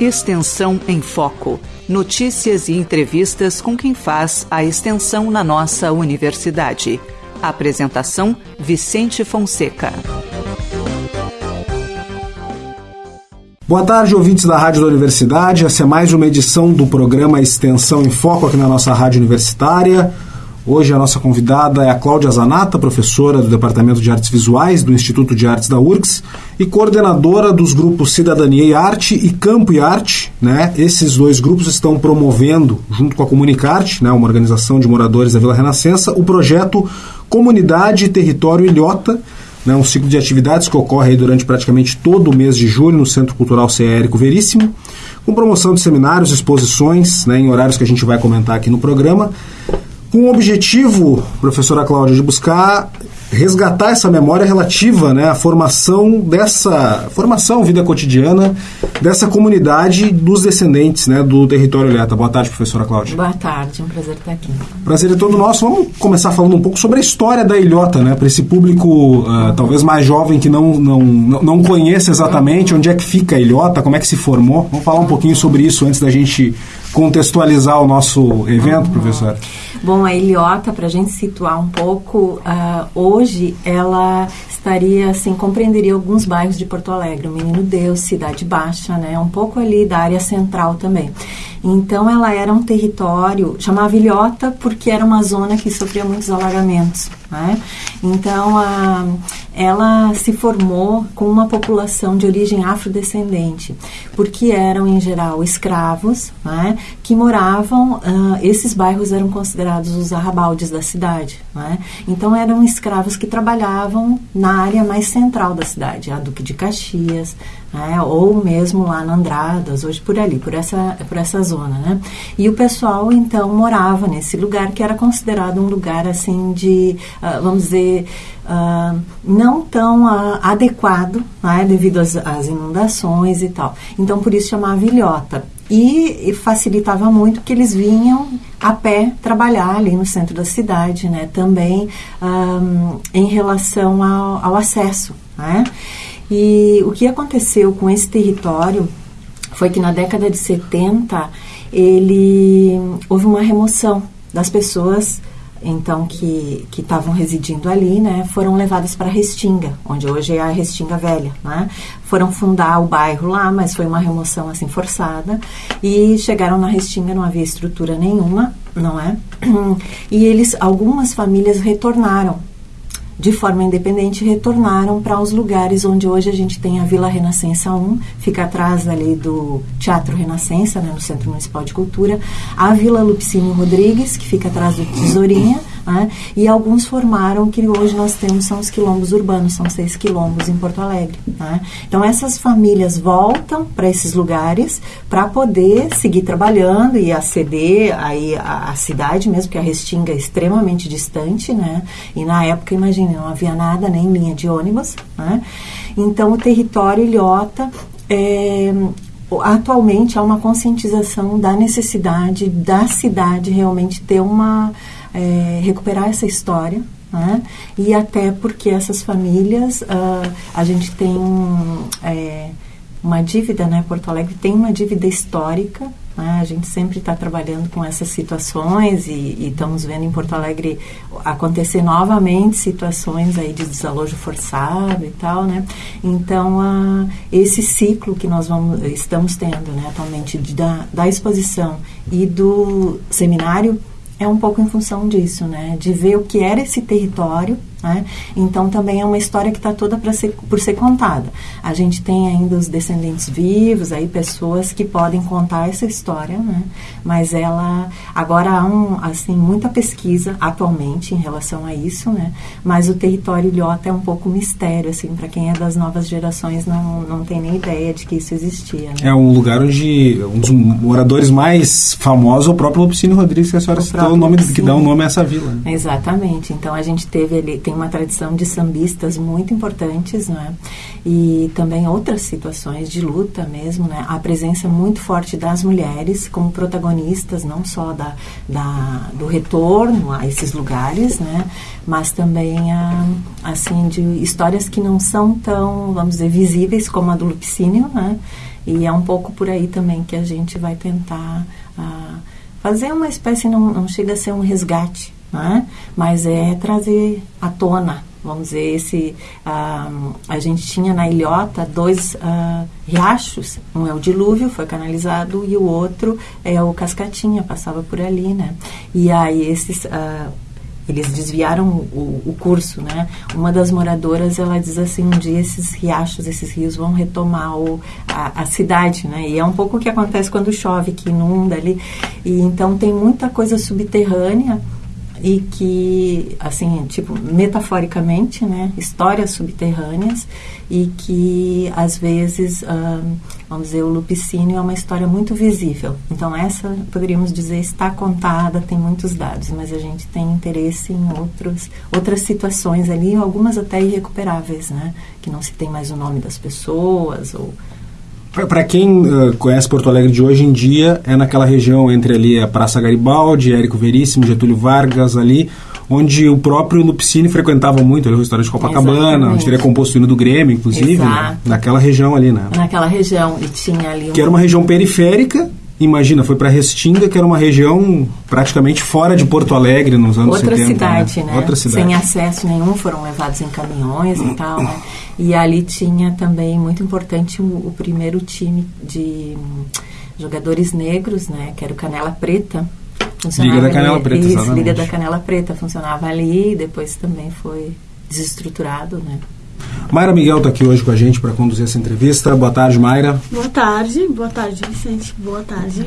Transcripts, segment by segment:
Extensão em Foco. Notícias e entrevistas com quem faz a extensão na nossa universidade. Apresentação: Vicente Fonseca. Boa tarde, ouvintes da Rádio da Universidade. Essa é mais uma edição do programa Extensão em Foco aqui na nossa rádio universitária. Hoje a nossa convidada é a Cláudia Zanata, professora do Departamento de Artes Visuais do Instituto de Artes da URGS e coordenadora dos grupos Cidadania e Arte e Campo e Arte. Né? Esses dois grupos estão promovendo, junto com a Comunicarte, né, uma organização de moradores da Vila Renascença, o projeto Comunidade e Território Ilhota, né, um ciclo de atividades que ocorre durante praticamente todo o mês de julho no Centro Cultural CE Érico Veríssimo, com promoção de seminários, exposições, né, em horários que a gente vai comentar aqui no programa com o objetivo, professora Cláudia, de buscar resgatar essa memória relativa né, à formação dessa formação, vida cotidiana dessa comunidade dos descendentes né, do território Ilhata. Boa tarde, professora Cláudia. Boa tarde, um prazer estar aqui. Prazer é todo nosso. Vamos começar falando um pouco sobre a história da Ilhota, né, para esse público uh, talvez mais jovem que não, não, não conhece exatamente onde é que fica a Ilhota, como é que se formou. Vamos falar um pouquinho sobre isso antes da gente contextualizar o nosso evento, uhum. professora? Bom, a Ilhota, para a gente situar um pouco, uh, hoje ela estaria, assim, compreenderia alguns bairros de Porto Alegre, o Menino Deus, Cidade Baixa, né, um pouco ali da área central também. Então ela era um território, chamava Ilhota porque era uma zona que sofria muitos alagamentos. Né? Então a, ela se formou com uma população de origem afrodescendente, porque eram em geral escravos né, que moravam, uh, esses bairros eram considerados os arrabaldes da cidade. Né? Então eram escravos que trabalhavam na área mais central da cidade, a Duque de Caxias, né? ou mesmo lá na Andradas, hoje por ali, por essa, por essa zona. Né? E o pessoal então morava nesse lugar que era considerado um lugar assim de, uh, vamos dizer, uh, não tão uh, adequado, né? devido às, às, inundações e tal. Então por isso chamava ilhota. E, facilitava muito que eles vinham a pé trabalhar ali no centro da cidade, né? Também um, em relação ao, ao acesso, né? E o que aconteceu com esse território foi que na década de 70 ele houve uma remoção das pessoas então que que estavam residindo ali, né, foram levadas para Restinga, onde hoje é a Restinga Velha, né? Foram fundar o bairro lá, mas foi uma remoção assim forçada e chegaram na Restinga não havia estrutura nenhuma, não é? E eles algumas famílias retornaram de forma independente, retornaram para os lugares onde hoje a gente tem a Vila Renascença 1, fica atrás ali do Teatro Renascença, né, no Centro Municipal de Cultura, a Vila Lupicínio Rodrigues, que fica atrás do Tesourinha, né? E alguns formaram que hoje nós temos são os quilombos urbanos, são seis quilombos em Porto Alegre. Né? Então essas famílias voltam para esses lugares para poder seguir trabalhando e aceder aí à, à cidade mesmo, que a Restinga é extremamente distante, né? E na época, imagine, não havia nada, nem linha de ônibus, né? Então o território ilhota é, atualmente há uma conscientização da necessidade da cidade realmente ter uma é, recuperar essa história, né? e até porque essas famílias, uh, a gente tem é, uma dívida, né? Porto Alegre tem uma dívida histórica, né? a gente sempre está trabalhando com essas situações e, e, estamos vendo em Porto Alegre acontecer novamente situações aí de desalojo forçado e tal, né? Então, uh, esse ciclo que nós vamos, estamos tendo né, atualmente da, da exposição e do seminário é um pouco em função disso, né? De ver o que era esse território né? Então também é uma história que está toda ser, por ser contada. A gente tem ainda os descendentes vivos, aí pessoas que podem contar essa história, né? mas ela agora há um, assim muita pesquisa atualmente em relação a isso, né? mas o território ilhota é um pouco mistério assim para quem é das novas gerações não, não tem nem ideia de que isso existia. Né? É um lugar onde um dos moradores mais famosos é o próprio Lupicínio Rodrigues que a senhora o citou o nome que dá o nome a essa vila. Né? Exatamente. Então a gente teve ali tem uma tradição de sambistas muito importantes, não é? E também outras situações de luta mesmo, né? A presença muito forte das mulheres como protagonistas, não só da, da do retorno a esses lugares, né? Mas também, a, assim, de histórias que não são tão, vamos dizer, visíveis como a do Lupicínio, né? E é um pouco por aí também que a gente vai tentar uh, fazer uma espécie, não, não chega a ser um resgate, né? mas é trazer à tona, vamos dizer, esse. Uh, a gente tinha na ilhota dois uh, riachos, um é o dilúvio, foi canalizado, e o outro é o cascatinha, passava por ali, né? E aí esses. Uh, eles desviaram o, o, curso, né? Uma das moradoras, ela diz assim, um dia esses riachos, esses rios vão retomar o, a, a, cidade, né? E é um pouco o que acontece quando chove, que inunda ali. E então tem muita coisa subterrânea e que, assim, tipo, metaforicamente, né, histórias subterrâneas e que, às vezes, vamos dizer, o Lupicínio é uma história muito visível. Então, essa, poderíamos dizer, está contada, tem muitos dados, mas a gente tem interesse em outros, outras situações ali, algumas até irrecuperáveis, né, que não se tem mais o nome das pessoas ou para quem uh, conhece Porto Alegre de hoje em dia, é naquela região entre ali a Praça Garibaldi, Érico Veríssimo, Getúlio Vargas ali, onde o próprio Lupicini frequentava muito ali o restaurante Copacabana, Exatamente. onde teria composto o hino do Grêmio, inclusive, né? naquela região ali, né? Naquela região, e tinha ali... Um... Que era uma região periférica, imagina, foi para Restinga, que era uma região praticamente fora de Porto Alegre nos anos Outra 70. Cidade, né? né? Outra cidade, Sem acesso nenhum, foram levados em caminhões e tal, né? E ali tinha também, muito importante, o, o primeiro time de jogadores negros, né? Que era o Canela Preta. Liga da Canela Preta, isso, exatamente. Liga da Canela Preta, funcionava ali e depois também foi desestruturado, né? Mayra Miguel está aqui hoje com a gente para conduzir essa entrevista. Boa tarde, Mayra. Boa tarde, boa tarde, Vicente. Boa tarde,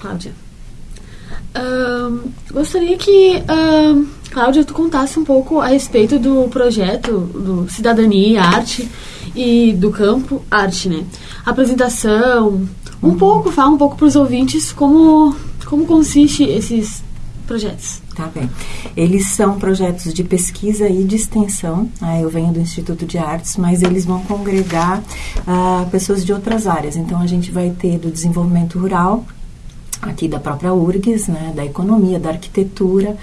Cláudia. gostaria que, Cláudia, tu contasse um pouco a respeito do projeto do Cidadania e Arte e do campo arte, né? Apresentação, um uhum. pouco, fala um pouco para os ouvintes como, como consiste esses projetos. Tá bem. Eles são projetos de pesquisa e de extensão. Ah, eu venho do Instituto de Artes, mas eles vão congregar ah, pessoas de outras áreas. Então, a gente vai ter do desenvolvimento rural, aqui da própria URGS, né, da economia, da arquitetura.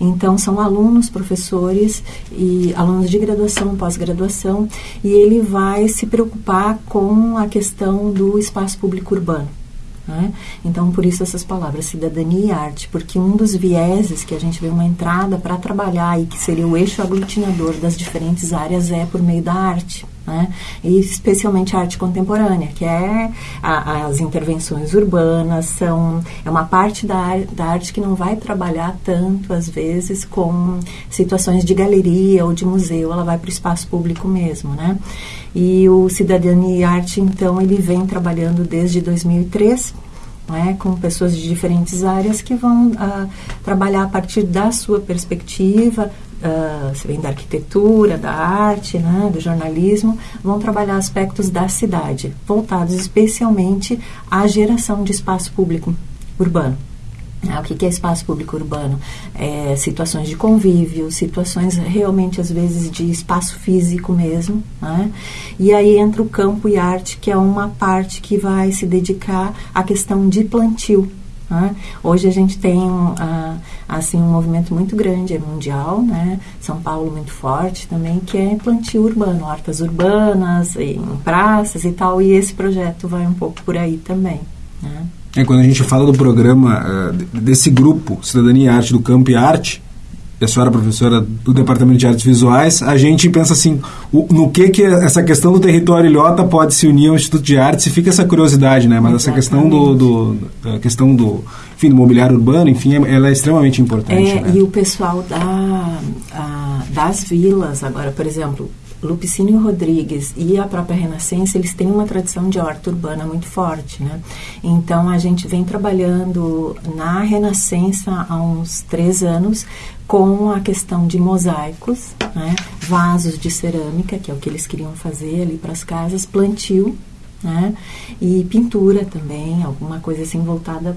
Então, são alunos, professores e alunos de graduação, pós-graduação, e ele vai se preocupar com a questão do espaço público urbano. Né? Então, por isso essas palavras, cidadania e arte, porque um dos vieses que a gente vê uma entrada para trabalhar e que seria o eixo aglutinador das diferentes áreas é por meio da arte. Né? E especialmente a arte contemporânea, que é a, as intervenções urbanas, são, é uma parte da, da arte que não vai trabalhar tanto, às vezes, com situações de galeria ou de museu, ela vai para o espaço público mesmo. Né? E o Cidadania e Arte, então, ele vem trabalhando desde 2003, né, com pessoas de diferentes áreas que vão uh, trabalhar a partir da sua perspectiva, uh, se vem da arquitetura, da arte, né, do jornalismo, vão trabalhar aspectos da cidade, voltados especialmente à geração de espaço público urbano. Ah, o que é espaço público urbano? É, situações de convívio, situações realmente, às vezes, de espaço físico mesmo. Né? E aí entra o campo e arte, que é uma parte que vai se dedicar à questão de plantio. Né? Hoje a gente tem uh, assim um movimento muito grande, é mundial, né? São Paulo muito forte também, que é plantio urbano, hortas urbanas, em praças e tal, e esse projeto vai um pouco por aí também. Né? É, quando a gente fala do programa, uh, desse grupo, Cidadania e Arte do Campo e Arte, e a senhora professora do Departamento de Artes Visuais, a gente pensa assim, o, no que que essa questão do território ilhota pode se unir ao Instituto de Artes e fica essa curiosidade, né? Mas Exatamente. essa questão do, do, questão do, enfim, do mobiliário urbano, enfim, é, ela é extremamente importante. É, né? e o pessoal da, a, das vilas, agora, por exemplo, Lupicínio Rodrigues e a própria Renascença, eles têm uma tradição de horta urbana muito forte, né? Então, a gente vem trabalhando na Renascença há uns três anos com a questão de mosaicos, né? vasos de cerâmica, que é o que eles queriam fazer ali para as casas, plantio, né? E pintura também, alguma coisa assim voltada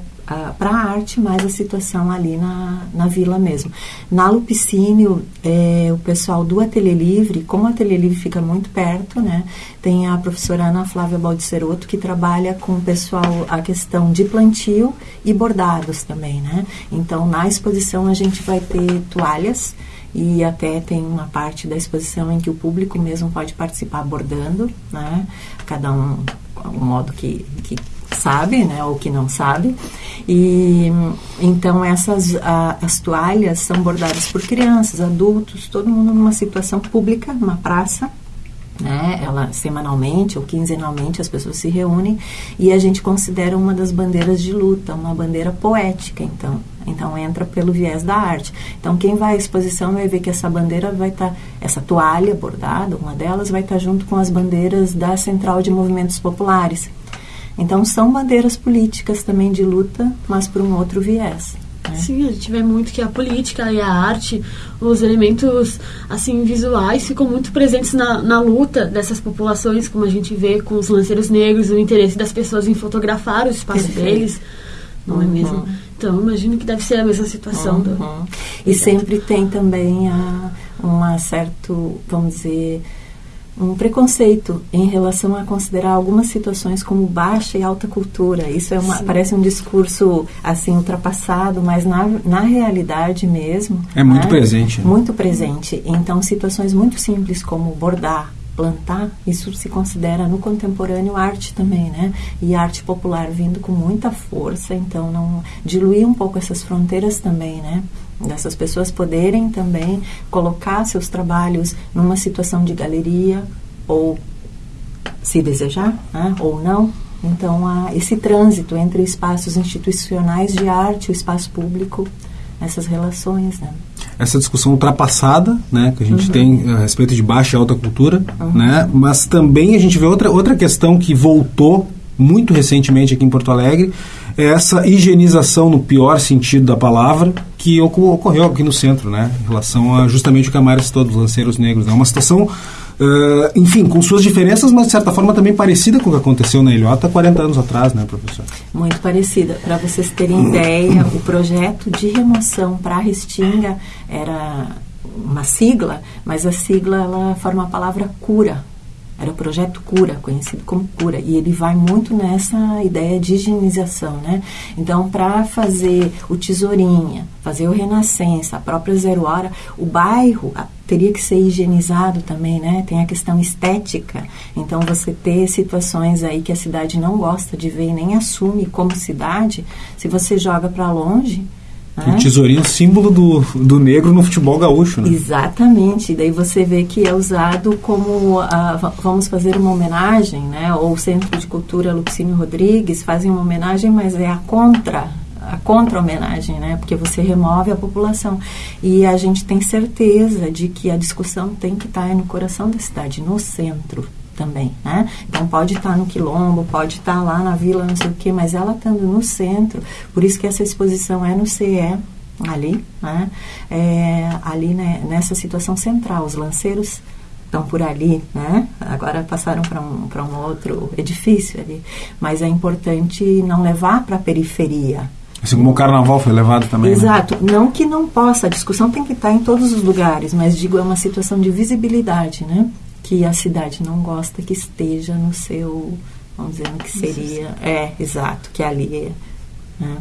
para a arte, mas a situação ali na, na vila mesmo. Na Lupicínio, é, o pessoal do Ateliê Livre, como o Ateliê Livre fica muito perto, né? Tem a professora Ana Flávia Baldiceroto, que trabalha com o pessoal a questão de plantio e bordados também, né? Então, na exposição a gente vai ter toalhas, e até tem uma parte da exposição em que o público mesmo pode participar abordando, né? Cada um um modo que, que sabe, né, ou que não sabe. E então essas a, as toalhas são bordadas por crianças, adultos, todo mundo numa situação pública, numa praça, né? Ela semanalmente ou quinzenalmente as pessoas se reúnem e a gente considera uma das bandeiras de luta, uma bandeira poética, então. Então entra pelo viés da arte. Então quem vai à exposição vai ver que essa bandeira vai estar, tá, essa toalha bordada, uma delas vai estar tá junto com as bandeiras da Central de Movimentos Populares. Então são bandeiras políticas também de luta, mas por um outro viés. Né? Sim, a gente vê muito que a política e a arte, os elementos assim visuais ficam muito presentes na, na luta dessas populações, como a gente vê com os lanceiros negros, o interesse das pessoas em fotografar o espaço Perfeito. deles, não uhum. é mesmo? Então, imagino que deve ser a mesma situação. Uhum. Do... E sempre tem também a, uma certo, vamos dizer, um preconceito em relação a considerar algumas situações como baixa e alta cultura. Isso é uma, parece um discurso assim ultrapassado, mas na, na realidade mesmo é muito né? presente. Muito presente. Então situações muito simples como bordar, plantar, isso se considera no contemporâneo arte também, né? E arte popular vindo com muita força, então não diluir um pouco essas fronteiras também, né? Dessas pessoas poderem também colocar seus trabalhos numa situação de galeria ou se desejar, né, ou não. Então, há esse trânsito entre espaços institucionais de arte o espaço público, essas relações, né? Essa discussão ultrapassada, né, que a gente uhum. tem a respeito de baixa e alta cultura, uhum. né, mas também a gente vê outra, outra questão que voltou muito recentemente aqui em Porto Alegre, é essa higienização no pior sentido da palavra que ocorreu aqui no centro, né, em relação a justamente o que a Mara citou dos lanceiros negros. É né? uma situação, uh, enfim, com suas diferenças, mas de certa forma também parecida com o que aconteceu na Ilhota 40 anos atrás, né, professor? Muito parecida. Para vocês terem ideia, o projeto de remoção para a Restinga era uma sigla, mas a sigla ela forma a palavra cura era o projeto Cura, conhecido como Cura, e ele vai muito nessa ideia de higienização, né? Então, para fazer o Tesourinha, fazer o Renascença, a própria Zero Hora, o bairro teria que ser higienizado também, né? Tem a questão estética. Então, você ter situações aí que a cidade não gosta de ver e nem assume como cidade, se você joga para longe, o tesourinho símbolo do, do negro no futebol gaúcho. Né? Exatamente. Daí você vê que é usado como uh, vamos fazer uma homenagem, né? Ou o Centro de Cultura Luxínio Rodrigues fazem uma homenagem, mas é a contra a contra-homenagem, né? Porque você remove a população. E a gente tem certeza de que a discussão tem que estar no coração da cidade, no centro também, né? Então pode estar no quilombo, pode estar lá na vila, não sei o quê, mas ela estando no centro, por isso que essa exposição é no CE, ali, né? É, ali né, nessa situação central, os lanceiros estão por ali, né? Agora passaram para um, um outro edifício ali, mas é importante não levar para a periferia, Assim como o carnaval foi levado também. Né? Exato. Né? Não que não possa, a discussão tem que estar em todos os lugares, mas digo, é uma situação de visibilidade, né? Que a cidade não gosta que esteja no seu, vamos dizer, no que seria, é, exato, que ali é, né?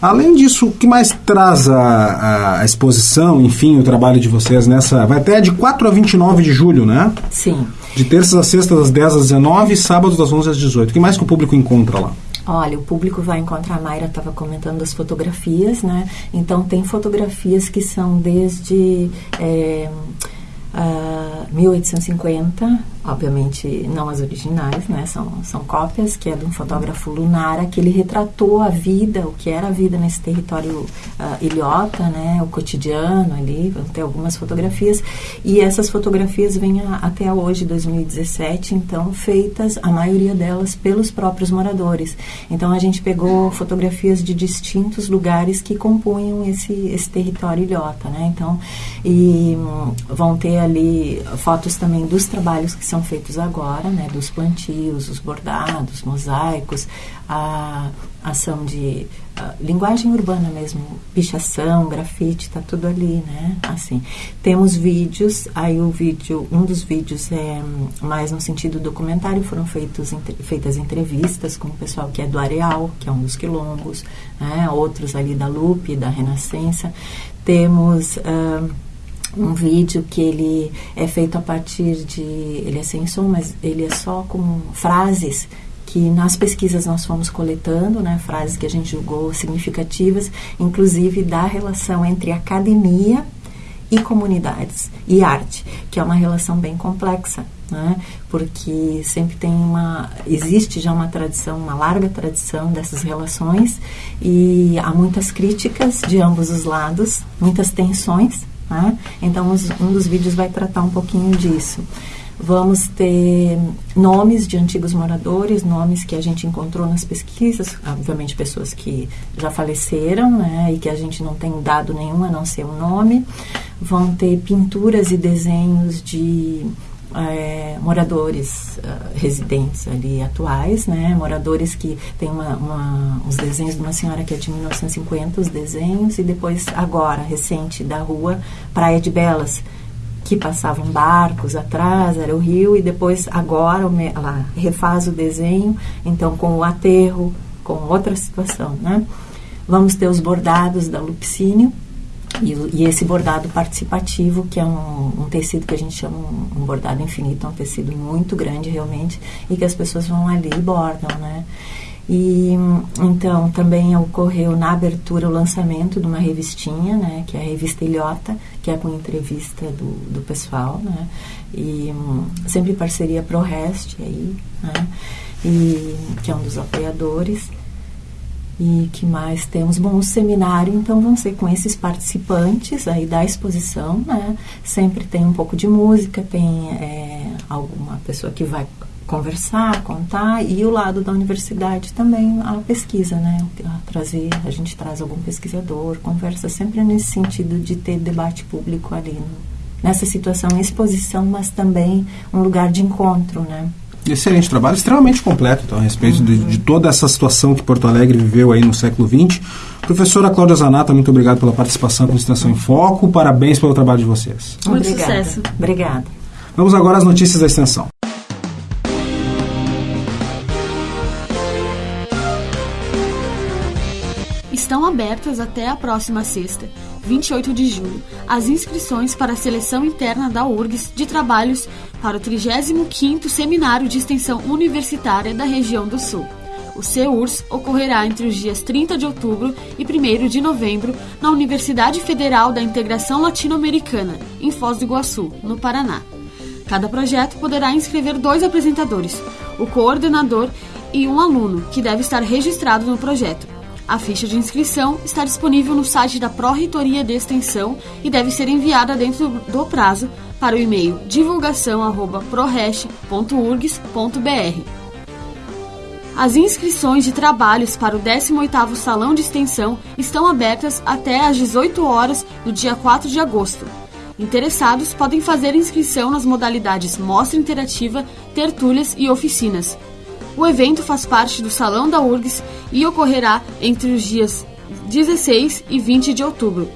Além disso, o que mais traz a, a, exposição, enfim, o trabalho de vocês nessa. Vai até de 4 a 29 de julho, né? Sim. De terças a sextas, das 10 às 19 e sábados, das 11 às 18. O que mais que o público encontra lá? Olha, o público vai encontrar, a Mayra estava comentando das fotografias, né? Então, tem fotografias que são desde. É, 1850, obviamente não as originais, né? São, são cópias, que é de um fotógrafo Lunara, que ele retratou a vida, o que era a vida nesse território uh, ilhota, né? O cotidiano ali, vão ter algumas fotografias. E essas fotografias vêm a, até hoje, 2017, então feitas, a maioria delas, pelos próprios moradores. Então a gente pegou fotografias de distintos lugares que compunham esse, esse território ilhota, né? Então, e um, vão ter ali fotos também dos trabalhos que são feitos agora, né, dos plantios, os bordados, mosaicos, a ação de linguagem urbana mesmo, pichação, grafite, tá tudo ali, né? Assim, temos vídeos, aí o vídeo, um dos vídeos é mais no sentido documentário, foram feitos, entre, feitas entrevistas com o pessoal que é do Areal, que é um dos quilombos, né? Outros ali da Lupe, da Renascença. Temos... Uh, um vídeo que ele é feito a partir de ele é sem som mas ele é só com frases que nas pesquisas nós fomos coletando, né, frases que a gente julgou significativas, inclusive da relação entre academia e comunidades e arte, que é uma relação bem complexa, né? Porque sempre tem uma existe já uma tradição, uma larga tradição dessas relações e há muitas críticas de ambos os lados, muitas tensões, né? Então um dos vídeos vai tratar um pouquinho disso. Vamos ter nomes de antigos moradores, nomes que a gente encontrou nas pesquisas, obviamente pessoas que já faleceram, né, e que a gente não tem dado nenhum a não ser o um nome. Vão ter pinturas e desenhos de é, moradores uh, residentes ali atuais, né, moradores que tem uma, uma, os desenhos de uma senhora que é de 1950, os desenhos, e depois agora, recente, da rua Praia de Belas, que passavam barcos atrás, era o rio, e depois agora ela refaz o desenho, então com o aterro, com outra situação, né? Vamos ter os bordados da Lupicínio, e, e, esse bordado participativo, que é um, um, tecido que a gente chama um, bordado infinito, é um tecido muito grande realmente, e que as pessoas vão ali e bordam, né? E então também ocorreu na abertura o lançamento de uma revistinha, né, que é a revista Ilhota, que é com entrevista do, do pessoal, né, e um, sempre parceria ProRest aí, né, e que é um dos apoiadores. E que mais temos? Bom, o seminário, então, vão ser com esses participantes aí da exposição, né? Sempre tem um pouco de música, tem é, alguma pessoa que vai conversar, contar e o lado da universidade também a pesquisa, né? A trazer, a gente traz algum pesquisador, conversa sempre nesse sentido de ter debate público ali no, nessa situação, exposição, mas também um lugar de encontro, né? Excelente trabalho, extremamente completo então, a respeito uhum. de, de, toda essa situação que Porto Alegre viveu aí no século XX. Professora Cláudia Zanata, muito obrigado pela participação com Extensão em Foco, parabéns pelo trabalho de vocês. Muito Obrigada. sucesso. Obrigada. Vamos agora às notícias da Extensão. Estão abertas até a próxima sexta, 28 de julho, as inscrições para a seleção interna da URGS de trabalhos para o 35º Seminário de Extensão Universitária da região do Sul. O CEURS ocorrerá entre os dias 30 de outubro e 1 de novembro na Universidade Federal da Integração Latino-Americana, em Foz do Iguaçu, no Paraná. Cada projeto poderá inscrever dois apresentadores, o coordenador e um aluno, que deve estar registrado no projeto. A ficha de inscrição está disponível no site da Pró-Reitoria de Extensão e deve ser enviada dentro do prazo para o e-mail divulgação@prorest.urgs.br. As inscrições de trabalhos para o 18º Salão de Extensão estão abertas até às 18 horas do dia 4 de agosto. Interessados podem fazer inscrição nas modalidades Mostra Interativa, Tertúlias e Oficinas. O evento faz parte do Salão da URGS e ocorrerá entre os dias 16 e 20 de outubro.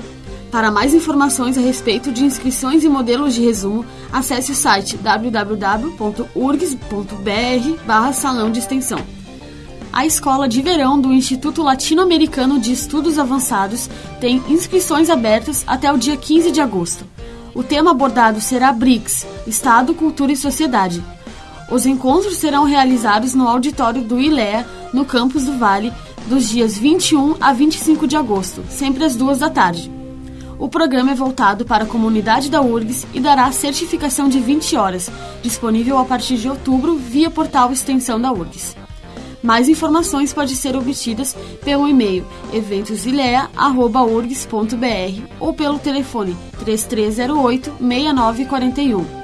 Para mais informações a respeito de inscrições e modelos de resumo, acesse o site www.urgs.br salão de extensão. A escola de verão do Instituto Latino-Americano de Estudos Avançados tem inscrições abertas até o dia 15 de agosto. O tema abordado será BRICS Estado, Cultura e Sociedade os encontros serão realizados no auditório do ILEA, no campus do Vale, dos dias 21 a 25 de agosto, sempre às duas da tarde. O programa é voltado para a comunidade da URGS e dará certificação de 20 horas, disponível a partir de outubro via portal Extensão da URGS. Mais informações podem ser obtidas pelo e-mail eventosilea.urgs.br ou pelo telefone 3308 6941.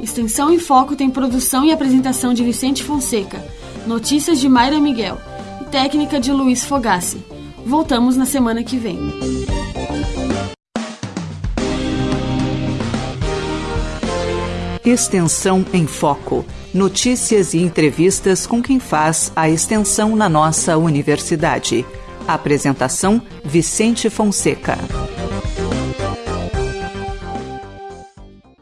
Extensão em Foco tem produção e apresentação de Vicente Fonseca, notícias de Mayra Miguel e técnica de Luiz Fogassi. Voltamos na semana que vem. Extensão em Foco. Notícias e entrevistas com quem faz a extensão na nossa universidade. Apresentação: Vicente Fonseca.